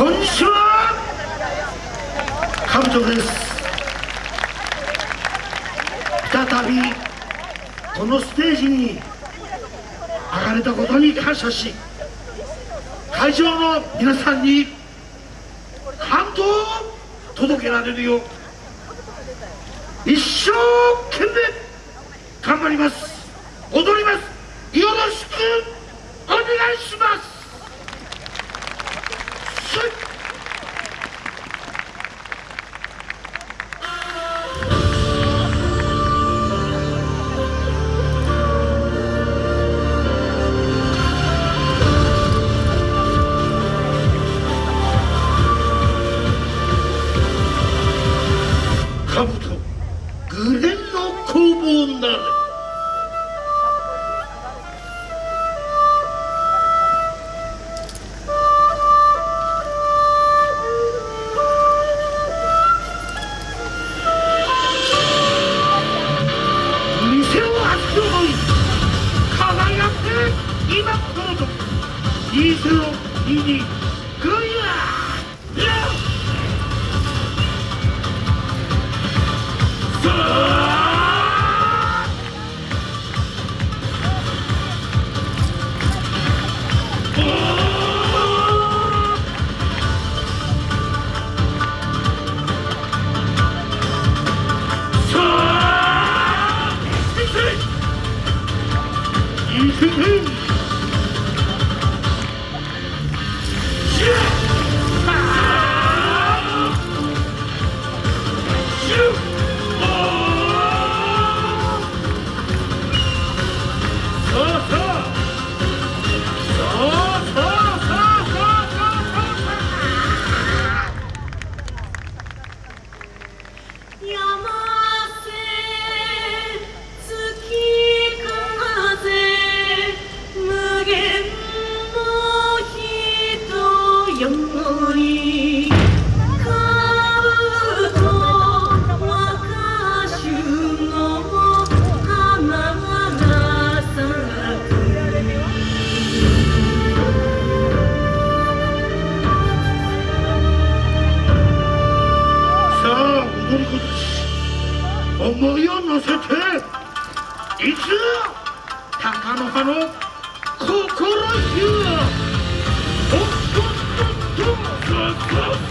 こんにちは。カブトです。再びこのステージに上がれたことに感謝し会場の皆さんに感動を届けられるよう一生懸命頑張ります。踊ります。よろしく2022グイヤー山思いを乗せていつ高野派の心ゆおっとっとっと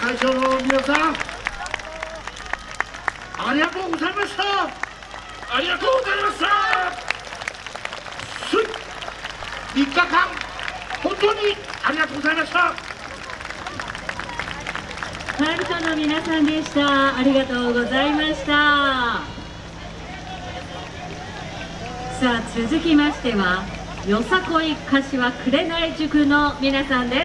会場の皆さんありがとうございました。ありがとうございました。3日間本当にありがとうございました。カルトの皆さんでした。ありがとうございました。さあ続きましてはよさこい柏紅塾の皆さんです。